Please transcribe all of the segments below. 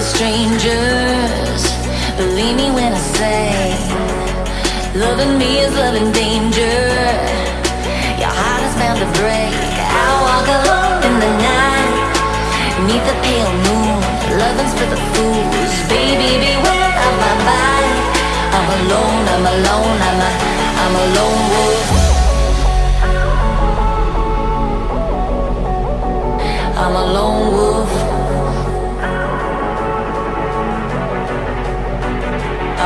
for strangers. Believe me when I say, loving me is loving danger. Your heart is bound to break. I walk alone in the night, neath the pale moon. Loving's for the fools. Baby, beware of my mind. I'm alone, I'm alone, I'm a, I'm a lone wolf. I'm a lone wolf.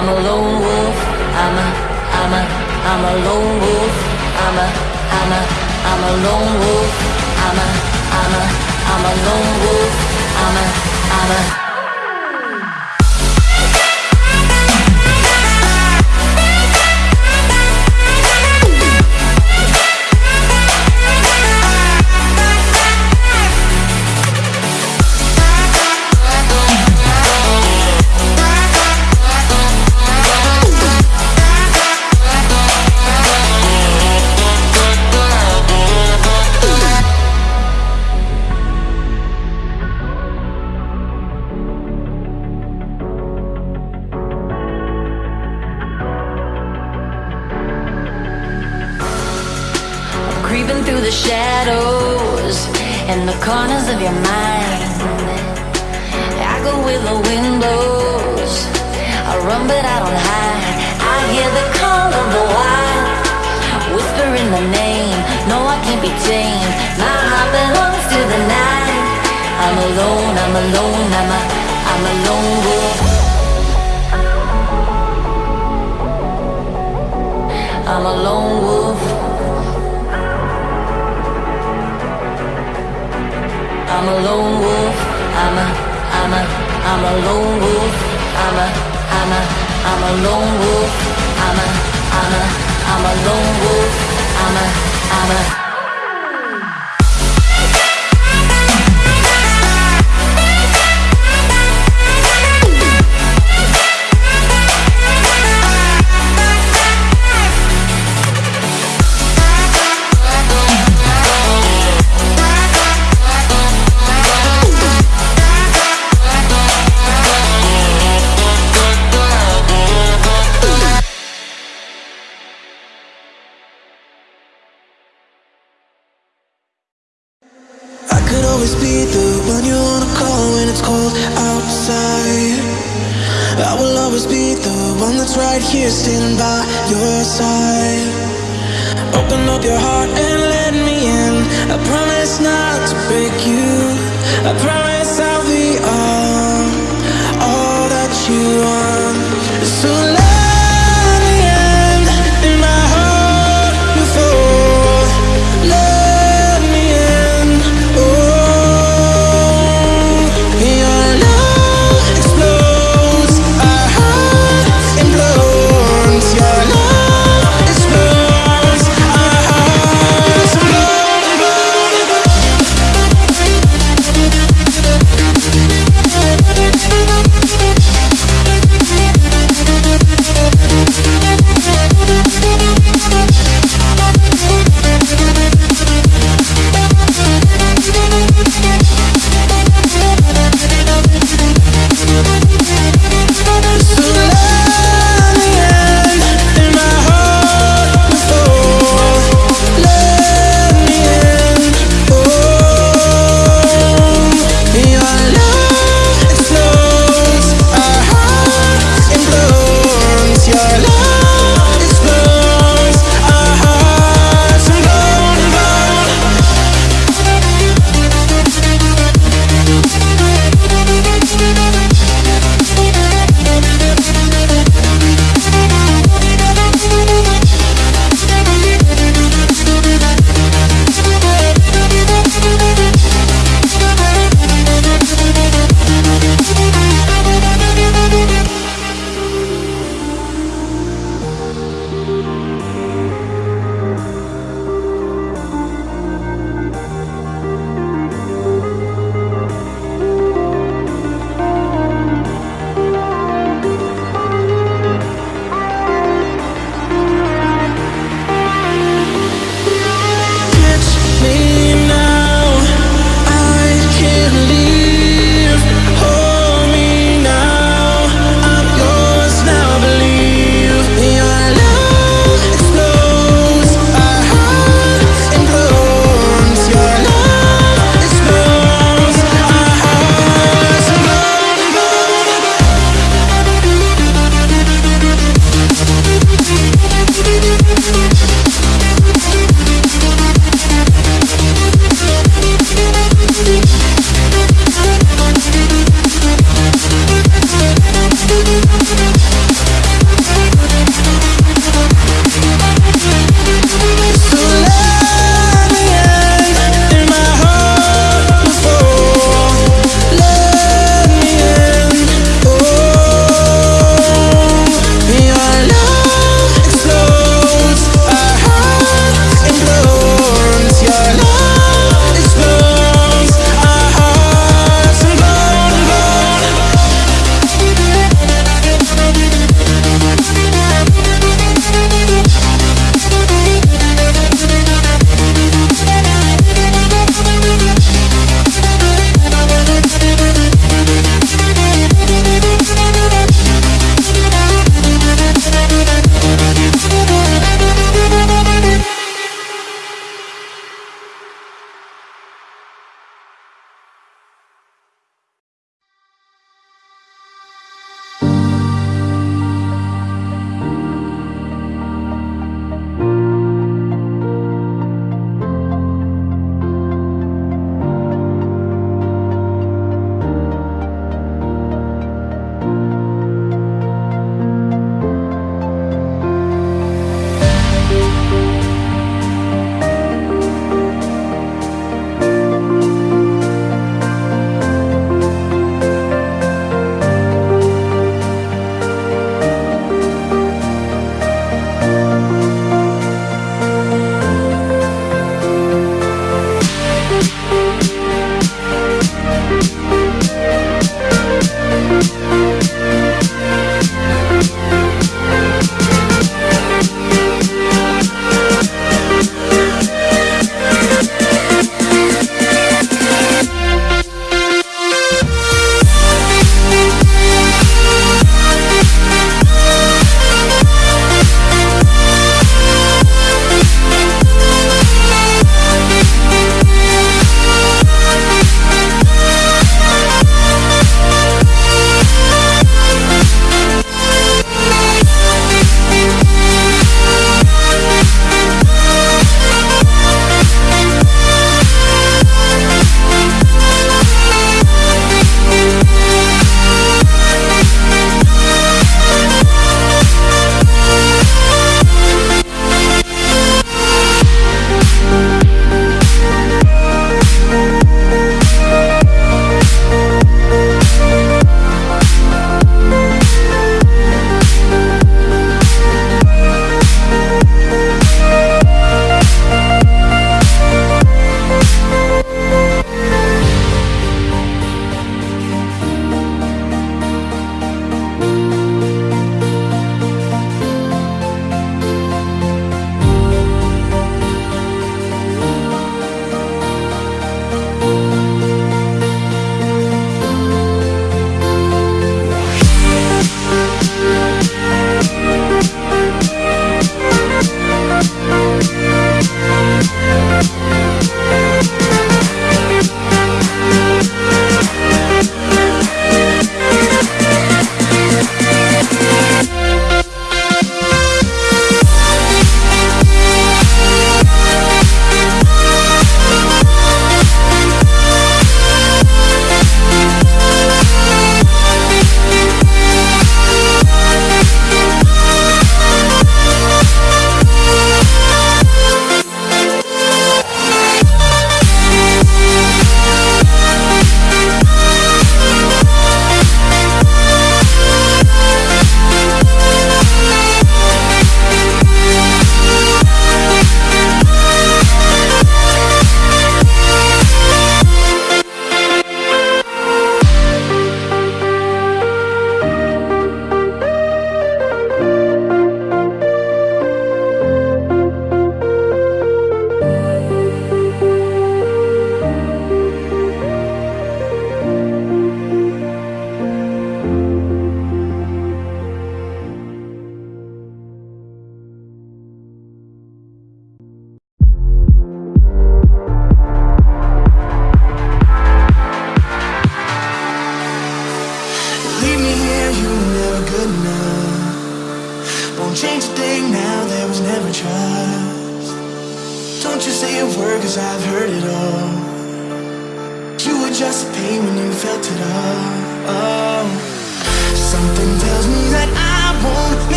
I'm a lone wolf. I'm a, I'm a, I'm a lone wolf. I'm a, I'm a, I'm a lone wolf. I'm a, I'm a, I'm a lone wolf. I'm a, I'm a. creeping through the shadows and the corners of your mind. I go where the wind blows. I run, but I don't hide. I hear the call of the wild, whispering the name. No, I can't be tamed. My heart belongs to the night. I'm alone. I'm alone. I'm a, I'm a lone wolf. I'm a lone wolf. I'm a lone wolf. I'm a, I'm a, I'm a lone wolf. I'm a, I'm a, I'm a lone wolf. I'm a, I'm a, I'm a lone wolf. I'm a, I'm a. I promise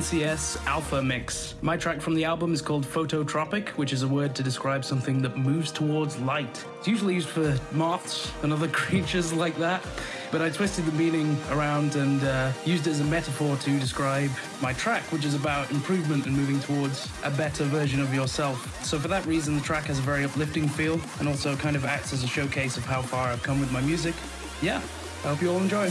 NCS Alpha Mix. My track from the album is called Phototropic, which is a word to describe something that moves towards light. It's usually used for moths and other creatures like that, but I twisted the meaning around and uh, used it as a metaphor to describe my track, which is about improvement and moving towards a better version of yourself. So, for that reason, the track has a very uplifting feel and also kind of acts as a showcase of how far I've come with my music. Yeah, I hope you all enjoy.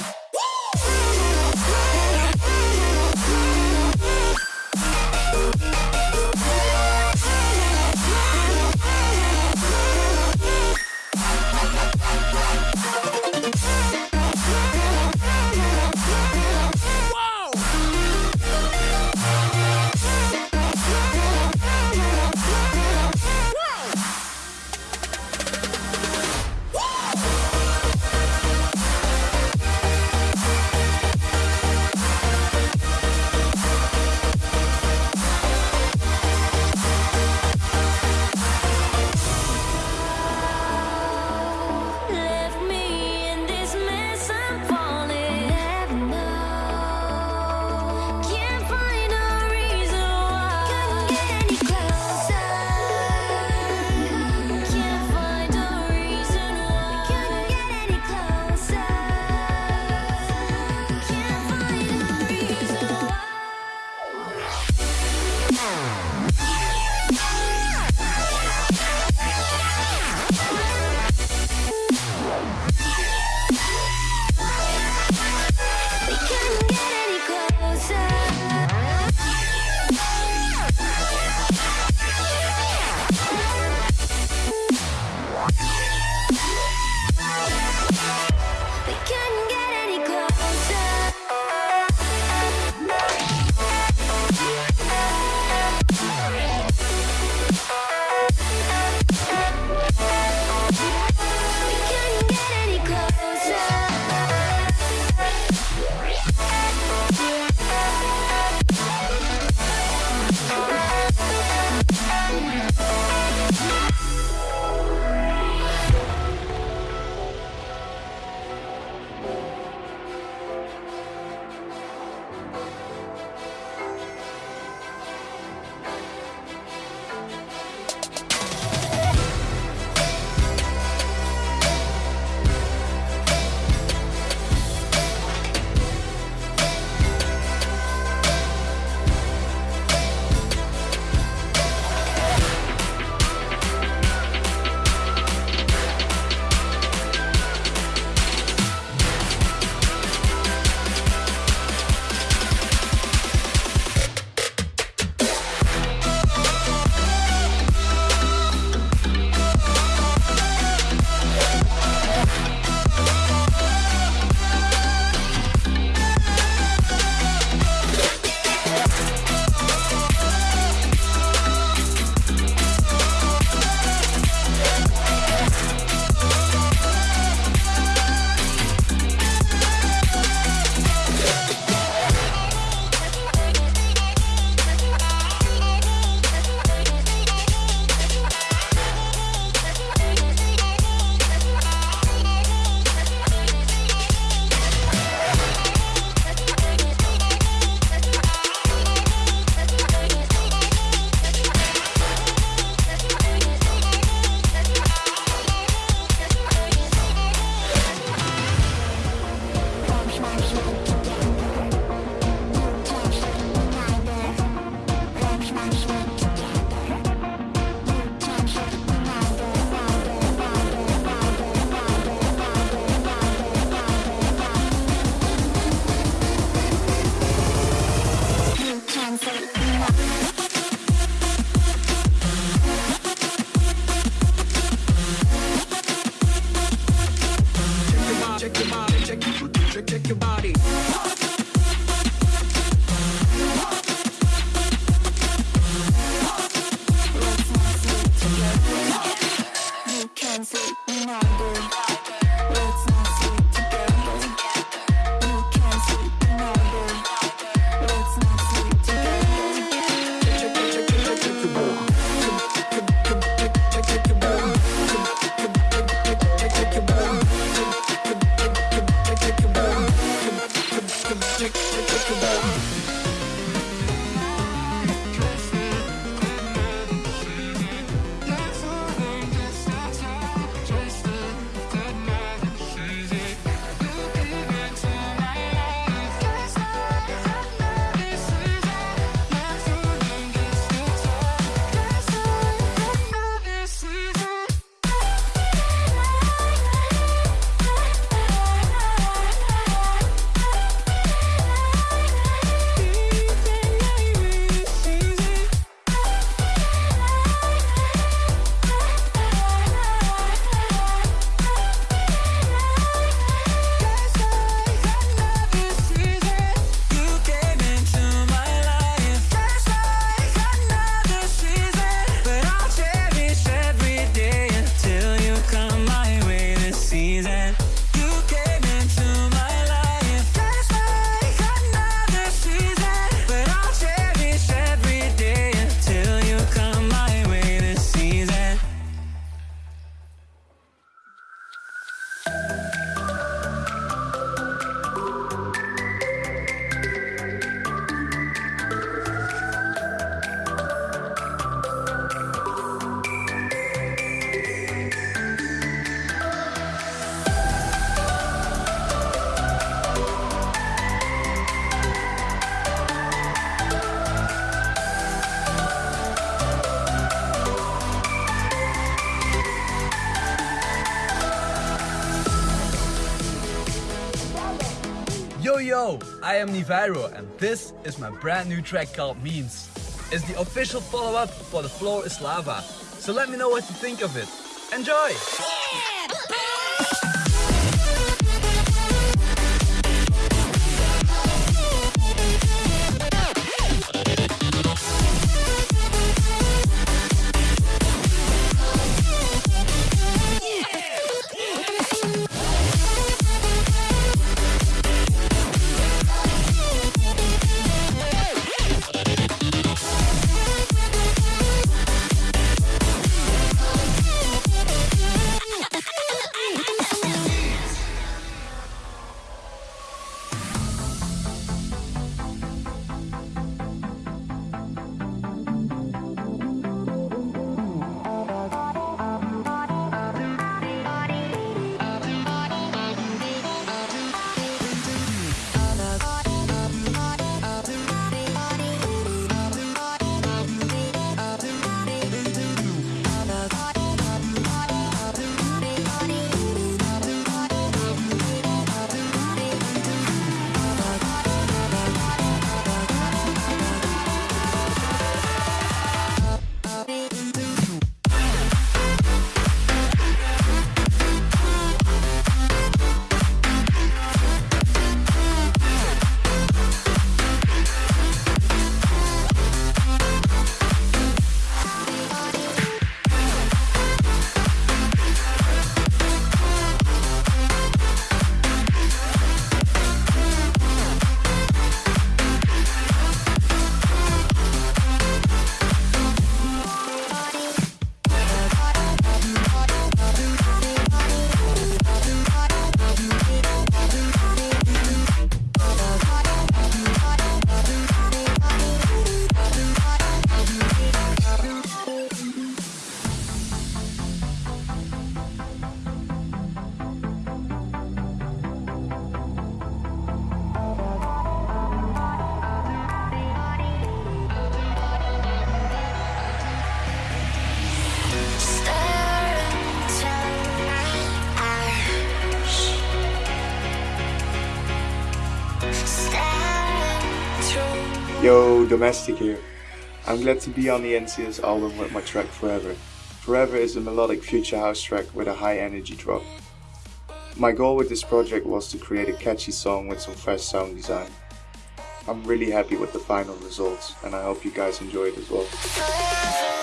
Am Niviro and this is my brand new track called Memes. It's the official follow-up for The Floor is Lava. So let me know what you think of it. Enjoy! Domestic here. I'm glad to be on the NCS album with my track Forever. Forever is a melodic future house track with a high energy drop. My goal with this project was to create a catchy song with some fresh sound design. I'm really happy with the final results and I hope you guys enjoy it as well.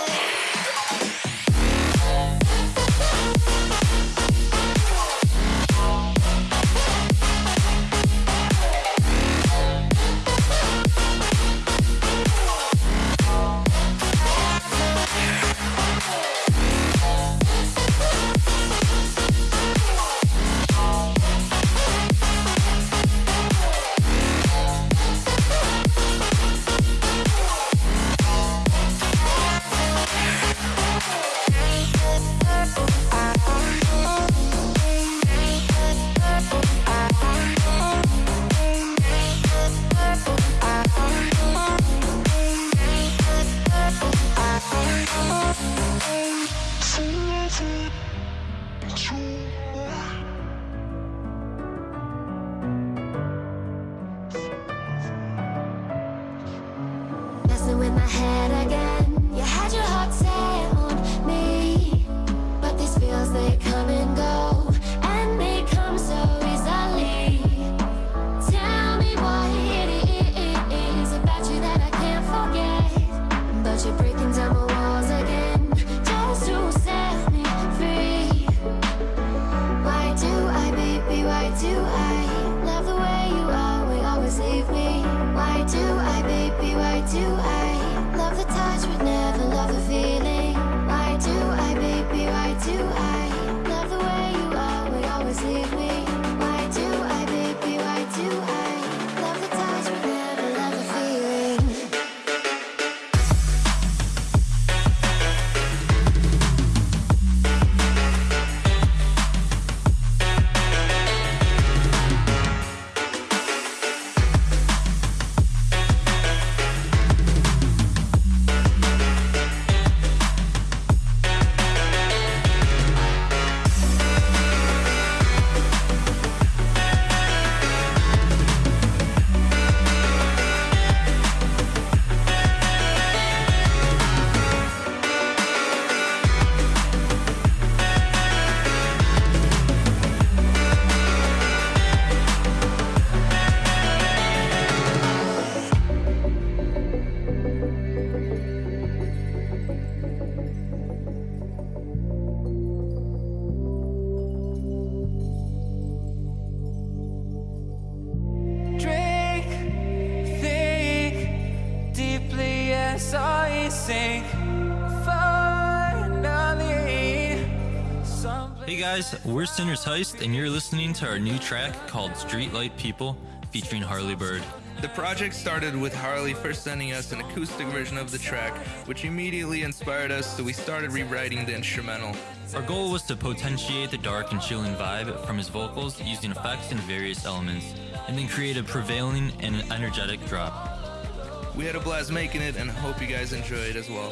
We're Sinner's Heist, and you're listening to our new track called Streetlight People featuring Harley Bird. The project started with Harley first sending us an acoustic version of the track, which immediately inspired us, so we started rewriting the instrumental. Our goal was to potentiate the dark and chilling vibe from his vocals using effects and various elements, and then create a prevailing and energetic drop. We had a blast making it and hope you guys enjoy it as well.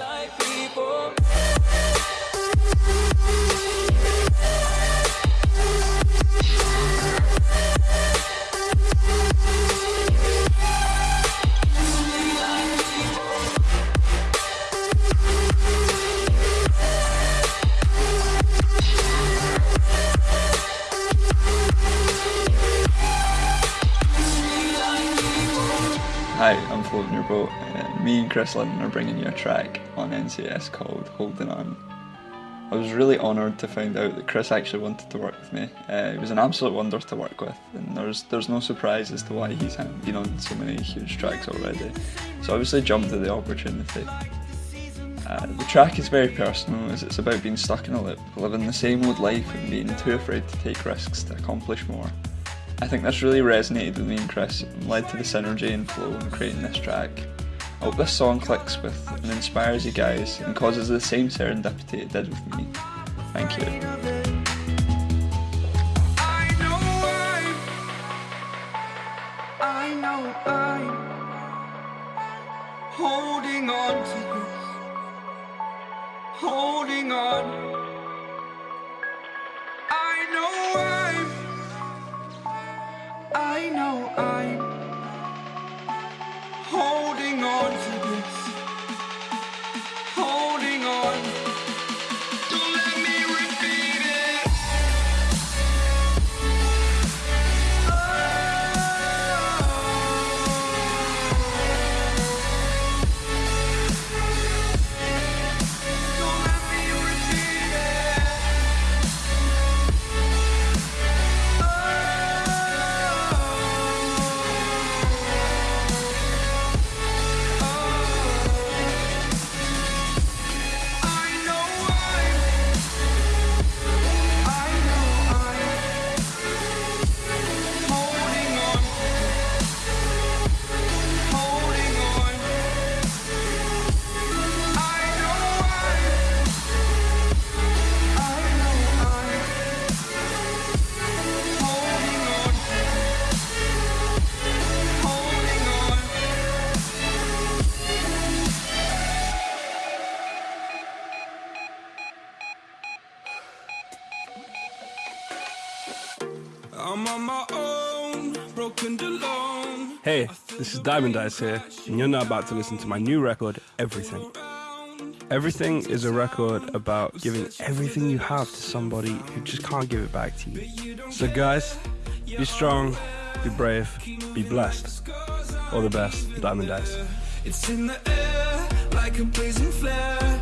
Hi, I'm your boat. Uh, me and Chris Lynn are bringing you a track on NCS called Holding On. I was really honoured to find out that Chris actually wanted to work with me. Uh, he was an absolute wonder to work with, and there's there's no surprise as to why he's been on so many huge tracks already. So obviously jumped at the opportunity. Uh, the track is very personal as it's about being stuck in a loop, living the same old life and being too afraid to take risks to accomplish more. I think this really resonated with me and Chris and led to the synergy and flow in creating this track. Hope this song clicks with and inspires you guys and causes the same serendipity it did with me. Thank you. Holding on to this, holding on. I know I'm, I know I'm holding on to this, holding on. Diamond Eyes here, and you're now about to listen to my new record, Everything. Everything is a record about giving everything you have to somebody who just can't give it back to you. So, guys, be strong, be brave, be blessed. All the best, Diamond Eyes. It's in the air like a blazing flare.